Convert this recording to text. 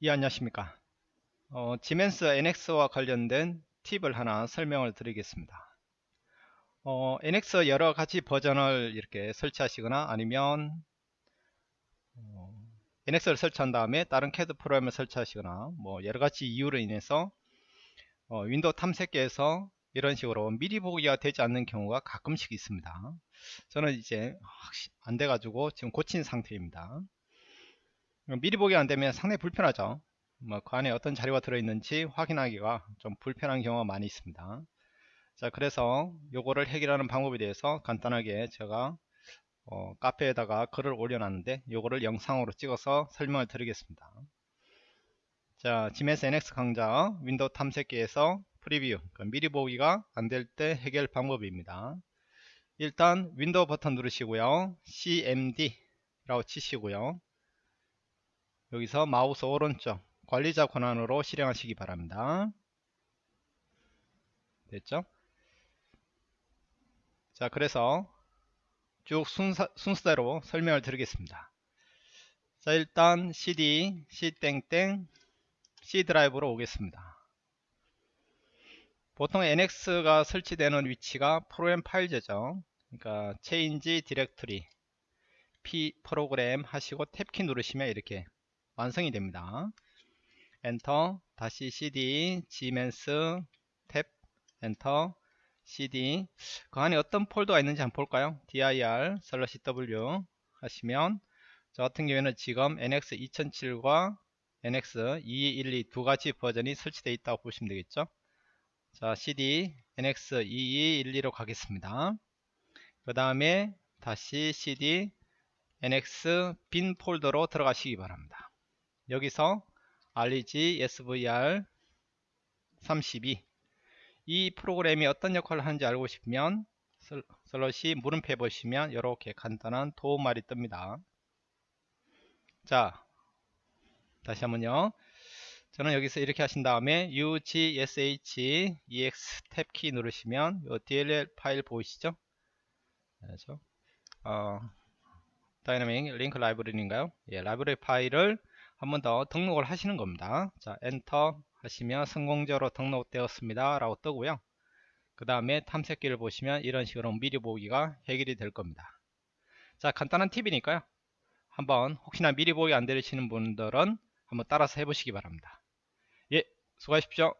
예 안녕하십니까? 어, 지멘스 NX와 관련된 팁을 하나 설명을 드리겠습니다. 어, NX 여러가지 버전을 이렇게 설치하시거나 아니면 어, NX를 설치한 다음에 다른 CAD 프로그램을 설치하시거나 뭐 여러가지 이유로 인해서 어, 윈도우 탐색기에서 이런 식으로 미리 보기가 되지 않는 경우가 가끔씩 있습니다. 저는 이제 안 돼가지고 지금 고친 상태입니다 미리 보기 안되면 상당히 불편하죠. 뭐 그 안에 어떤 자료가 들어있는지 확인하기가 좀 불편한 경우가 많이 있습니다. 자 그래서 요거를 해결하는 방법에 대해서 간단하게 제가 어, 카페에다가 글을 올려놨는데 요거를 영상으로 찍어서 설명을 드리겠습니다. 자 Siemens NX 강좌 윈도우 탐색기에서 preview 그 미리 보기가 안 될 때 해결 방법입니다. 일단 윈도우 버튼 누르시고요. CMD 라고 치시고요 여기서 마우스 오른쪽 관리자 권한으로 실행하시기 바랍니다. 됐죠? 자 그래서 쭉 순서, 순서대로 설명을 드리겠습니다. 자 일단 cd c땡땡 c 드라이브로 오겠습니다. 보통 nx가 설치되는 위치가 프로그램 파일제죠. 그러니까 change directory p 프로그램 하시고 탭키 누르시면 이렇게 완성이 됩니다. 엔터 다시 cd Siemens 탭 엔터 cd. 그 안에 어떤 폴더가 있는지 한번 볼까요? dir slash w 하시면 저 같은 경우에는 지금 nx 2007과 nx 2212 두 가지 버전이 설치되어 있다고 보시면 되겠죠? 자 cd nx 2212로 가겠습니다. 그 다음에 다시 cd nx 빈 폴더로 들어가시기 바랍니다 여기서 reg svr 32 이 프로그램이 어떤 역할을 하는지 알고 싶으면 슬러시 물음표 보시면 이렇게 간단한 도움말이 뜹니다. 자 다시 한번요. 저는 여기서 이렇게 하신 다음에 ugsh ex 탭키 누르시면 이 dll 파일 보이시죠? 그렇죠? 어, dynamic link library인가요? 예, 라이브러리 파일을 한 번 더 등록을 하시는 겁니다. 자 엔터 하시면 성공적으로 등록되었습니다. 라고 뜨고요. 그 다음에 탐색기를 보시면 이런 식으로 미리 보기가 해결이 될 겁니다. 자 간단한 팁이니까요. 한번 혹시나 미리 보기 안 되시는 분들은 한번 따라서 해보시기 바랍니다. 예 수고하십시오